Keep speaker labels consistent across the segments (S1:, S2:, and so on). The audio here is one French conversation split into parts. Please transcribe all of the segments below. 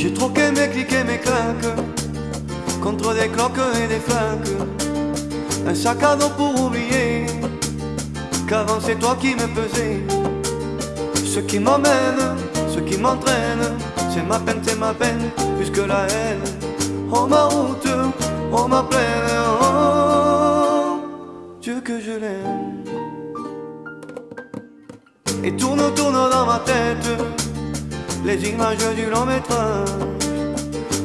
S1: J'ai troqué mes clics et mes claques contre des cloques et des flaques. Un sac à dos pour oublier qu'avant c'est toi qui me pesais. Ce qui m'emmène, ce qui m'entraîne, c'est ma peine, c'est ma peine, plus que la haine. Oh ma route, oh ma plaine, oh Dieu que je l'aime. Et tourne, tourne dans ma tête les images du long métrage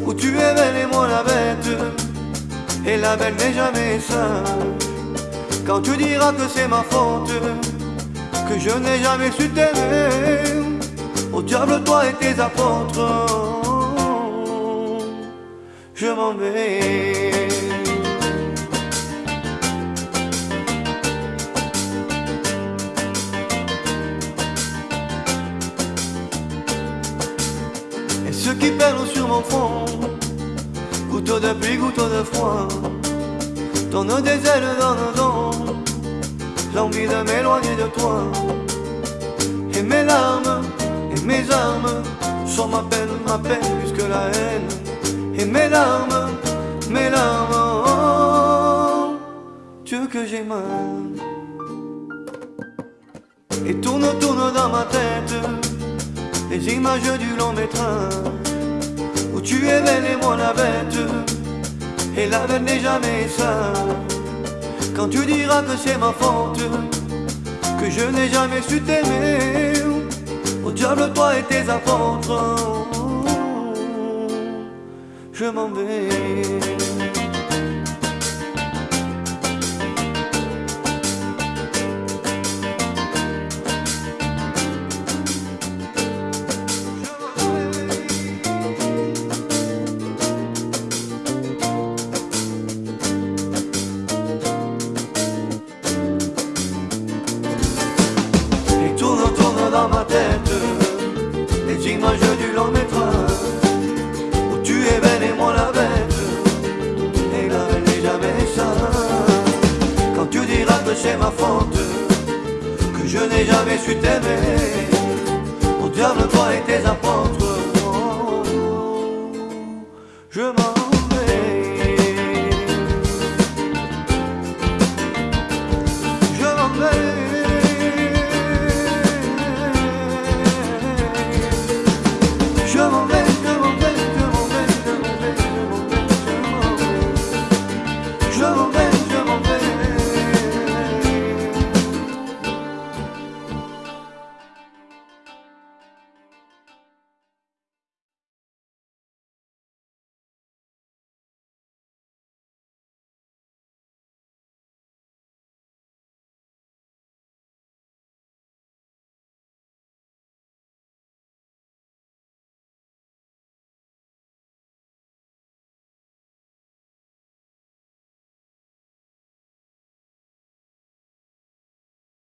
S1: où tu es belle et moi la bête. Et la belle n'est jamais sage. Quand tu diras que c'est ma faute, que je n'ai jamais su t'aimer, au diable toi et tes apôtres, je m'en vais. Ceux qui perdent sur mon front, couteau de pluie, couteau de froid, donne des ailes dans le dos, l'envie de m'éloigner de toi. Et mes larmes et mes armes sont ma peine, ma peine plus que la haine. Et mes larmes, mes larmes, oh, Dieu que j'ai mal. Et tourne, tourne dans ma tête les images du long métrage où tu es belle et moi la bête. Et la belle n'est jamais sage. Quand tu diras que c'est ma faute, que je n'ai jamais su t'aimer, au diable toi et tes apôtres, je m'en vais. Les images du long métrage où tu es belle et moi la bête. Et la belle n'est jamais sage. Quand tu diras que c'est ma faute, que je n'ai jamais su t'aimer, au diable toi et tes apôtres.